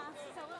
Thomas, so